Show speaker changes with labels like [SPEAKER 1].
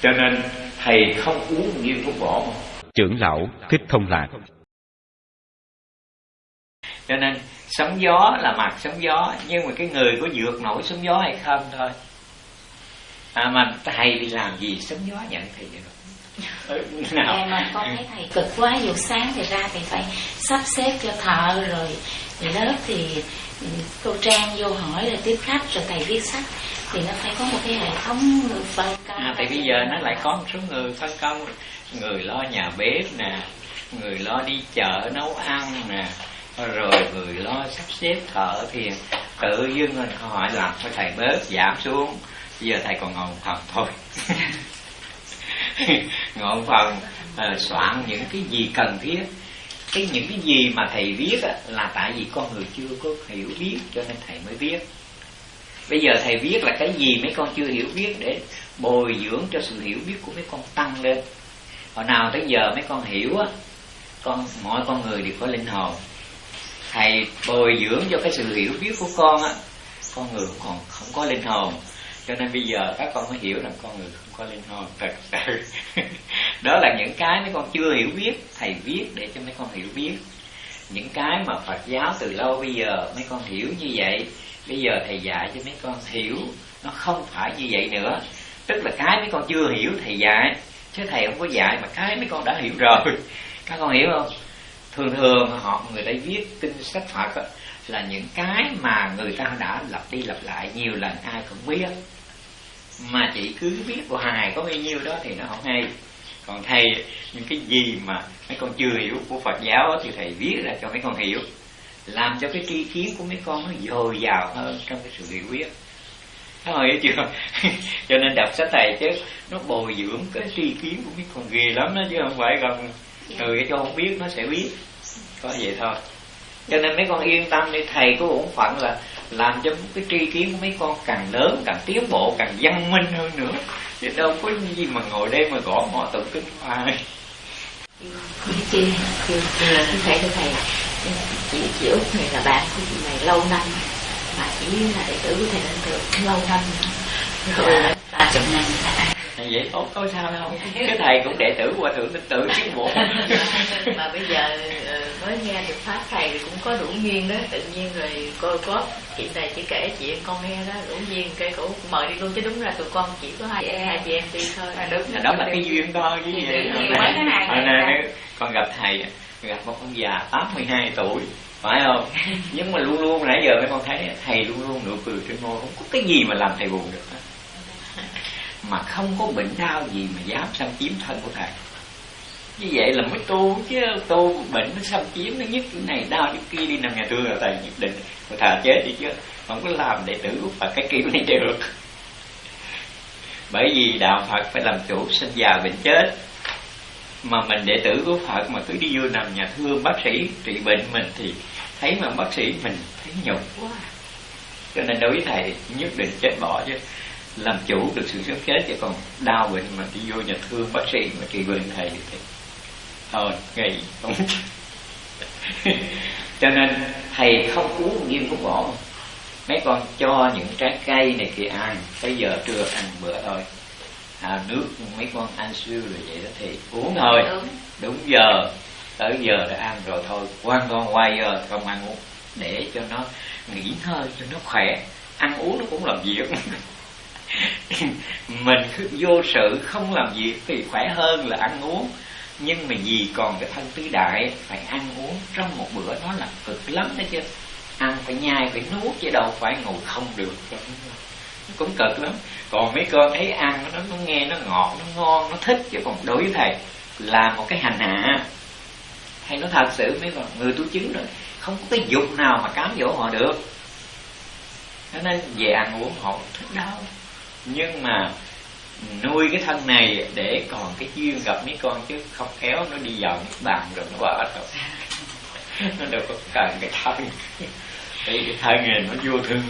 [SPEAKER 1] cho nên thầy không uống nghiêm thuốc bổ
[SPEAKER 2] trưởng lão thích thông lạc.
[SPEAKER 1] Cho nên sóng gió là mặt sóng gió nhưng mà cái người có vượt nổi sóng gió hay không thôi. À, mà thầy đi làm gì sóng gió nhận thầy được
[SPEAKER 3] nào. Em mà con thấy thầy cực quá dù sáng thì ra thì phải sắp xếp cho thợ rồi. Lớp thì ừ, cô trang vô hỏi rồi tiếp khách rồi thầy viết sách. Thì nó phải có một cái hệ thống phân công.
[SPEAKER 1] À, thì bây giờ nó lại có một số người phân công. Người lo nhà bếp nè người lo đi chợ nấu ăn nè rồi người lo sắp xếp thợ thì tự dưng mình hỏi làm cho thầy bớt giảm xuống bây giờ thầy còn ngồi một thôi ngọn phần à, soạn những cái gì cần thiết. Cái những cái gì mà thầy viết á, là tại vì con người chưa có hiểu biết cho nên thầy mới viết. Bây giờ thầy viết là cái gì mấy con chưa hiểu biết để bồi dưỡng cho sự hiểu biết của mấy con tăng lên. Hồi nào tới giờ mấy con hiểu á con mọi con người đều có linh hồn. Thầy bồi dưỡng cho cái sự hiểu biết của con á con người còn không có linh hồn cho nên bây giờ các con mới hiểu rằng con người không có linh hồn thật sự. Đó là những cái mấy con chưa hiểu biết thầy viết để cho mấy con hiểu biết. Những cái mà Phật giáo từ lâu bây giờ mấy con hiểu như vậy bây giờ thầy dạy cho mấy con hiểu nó không phải như vậy nữa. Tức là cái mấy con chưa hiểu thầy dạy chứ thầy không có dạy mà cái mấy con đã hiểu rồi. Các con hiểu không? Thường thường họ người ta viết kinh sách phật đó, là những cái mà người ta đã lặp đi lặp lại nhiều lần ai cũng biết mà chỉ cứ viết hoài có bao nhiêu đó thì nó không hay. Còn thầy những cái gì mà mấy con chưa hiểu của phật giáo thì thầy viết ra cho mấy con hiểu. Làm cho cái tri kiến của mấy con nó dồi dào hơn trong cái sự hiểu biết. Thấy hiểu chưa? cho nên đọc sách thầy chứ nó bồi dưỡng cái tri kiến của mấy con ghê lắm đó chứ không phải còn người cho không biết nó sẽ biết. Có vậy thôi. Cho nên mấy con yên tâm đi thầy có bổn phận là làm cho cái tri kiến của mấy con càng lớn càng tiến bộ càng văn minh hơn nữa. Chứ đâu có gì mà ngồi đây mà gõ mò tụng kinh hoài
[SPEAKER 3] chị thầy thưa thầy chị chị út này là bạn của chị này lâu năm. Mà chỉ là đệ tử của thầy lên được lâu năm rồi ba chục năm
[SPEAKER 1] vậy tốt có sao đâu. Cái thầy cũng đệ tử hòa thượng tin tử chứ bộ.
[SPEAKER 3] Mà bây giờ ờ, mới nghe được pháp thầy thì cũng có đủ duyên đó. Tự nhiên rồi cô có chị này chỉ kể chuyện con nghe đó đủ duyên cây cổ mời đi luôn chứ đúng ra tụi con chỉ có hai hai chị em đi thôi.
[SPEAKER 1] À, đúng. Đó là cái duyên thôi chứ gì. Hồi nay con gặp thầy gặp một ông già 82 tuổi phải không? Nhưng mà luôn luôn nãy giờ mấy con thấy thầy luôn luôn nụ cười trên môi không có cái gì mà làm thầy buồn được hết mà không có bệnh đau gì mà dám xâm chiếm thân của thầy. Như vậy là mới tu, chứ tu bệnh nó xâm chiếm, nó nhất cái này đau cái kia đi nằm nhà thương là thầy nhất định mà thà chết đi chứ, không có làm đệ tử và cái kiểu này được. Bởi vì đạo phật phải làm chủ, sinh già bệnh chết. Mà mình đệ tử của phật mà cứ đi vô nằm nhà thương bác sĩ trị bệnh mình thì thấy mà bác sĩ mình thấy nhục quá. Cho nên đối với thầy nhất định chết bỏ chứ làm chủ được sự sống chết chứ còn đau bệnh mà đi vô nhà thương bác sĩ mà trị bệnh thầy thì thôi nghỉ không cho nên thầy không uống nghiêm thuốc bổ mấy con cho những trái cây này kia ăn bây giờ trưa ăn bữa thôi. À, nước mấy con ăn siêu rồi vậy đó thì uống thôi. Đúng, đúng giờ tới giờ đã ăn rồi thôi. Quan con quay giờ không ăn uống. Để cho nó nghỉ hơi cho nó khỏe. Ăn uống nó cũng làm việc mình cứ vô sự không làm việc thì khỏe hơn là ăn uống. Nhưng mà vì còn cái thân tứ đại phải ăn uống trong một bữa nó là cực lắm đó chứ. Ăn phải nhai phải nuốt chứ đâu phải ngồi không được. Nó cũng cực lắm. Còn mấy con thấy ăn nó, nó nghe nó ngọt nó ngon nó thích chứ còn đối với thầy là một cái hành hạ. Thầy nó thật sự mấy con người tu chứng rồi không có cái dục nào mà cám dỗ họ được. Cho nên về ăn uống họ thích đâu nhưng mà nuôi cái thân này để còn cái duyên gặp mấy con chứ không khéo nó đi vào nước bàn rồi nó bỏ rồi. Nó đâu có cần cái thân. Tại cái thân này nó vô thương